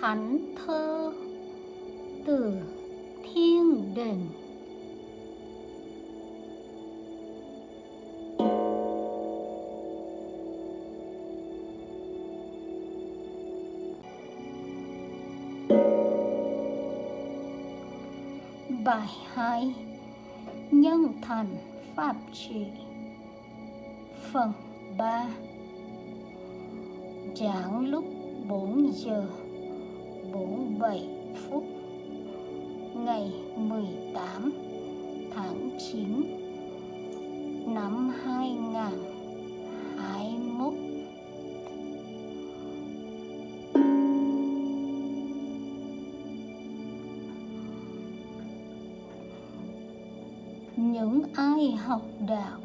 thánh thơ, từ thiên đình. Bài hai, nhân thành pháp trị. Phần 3 giảng lúc 4 giờ. 7 phút ngày 18 tháng 9 năm 2021 những ai học đạo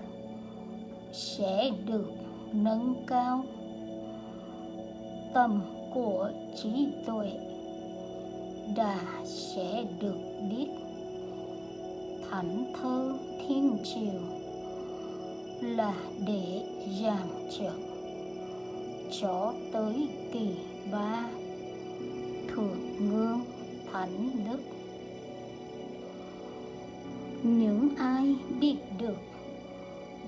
sẽ được nâng cao tầm của trí tuệ đà sẽ được biết. Thánh thơ thiên triều là để giảng trận cho tới kỳ ba. Thượng ngương thánh đức. Những ai biết được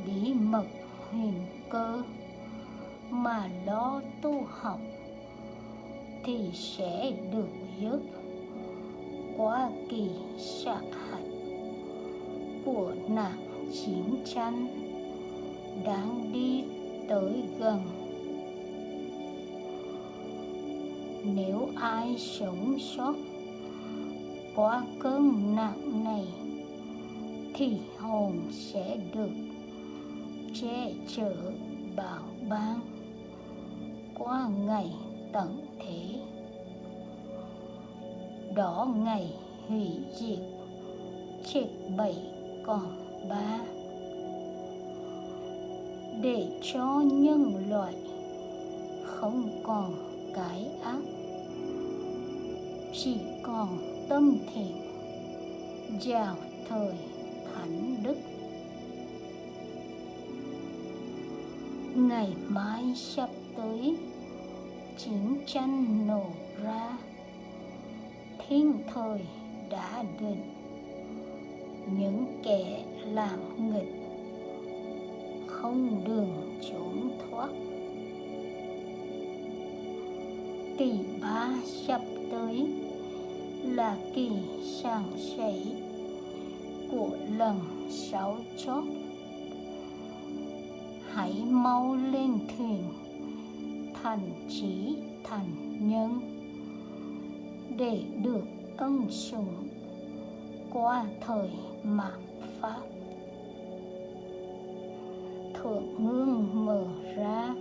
bí mật huyền cơ mà lo tu học thì sẽ được giúp quá kỳ sát hạch của nạn chiến tranh đang đi tới gần. Nếu ai sống sót qua cơn nạn này, thì hồn sẽ được che chở bảo ban qua ngày tận thế đó ngày hủy diệt chết bảy còn ba. Để cho nhân loại không còn cái ác, chỉ còn tâm thiện, vào thời thánh đức. Ngày mai sắp tới, chiến tranh nổ ra thiên thời đã định. Những kẻ làm nghịch không đường trốn thoát. Kỳ ba sắp tới là kỳ sàng sảy của lần sáu chót hãy mau lên thuyền, thành trí, thành nhân để được ân sủng qua thời mạt pháp. Thượng ngương mở ra,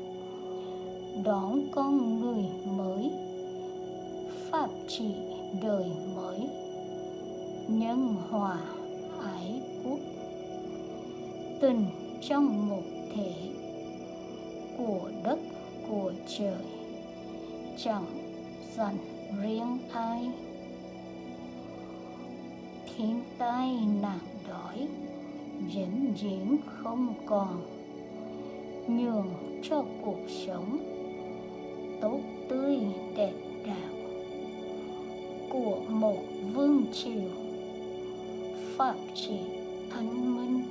đón con người mới, pháp trị đời mới, nhân hòa ái quốc. Tình trong một thể của đất của trời chẳng dành riêng ai thiên tai nạn đói, vĩnh viễn không còn. Nhường cho cuộc sống tốt tươi, đẹp đạo của một vương triều. Pháp trị an minh,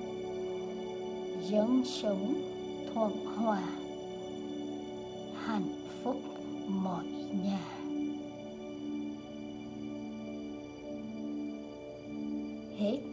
dân sống thuận hòa, hạnh phúc mọi nhà. 哎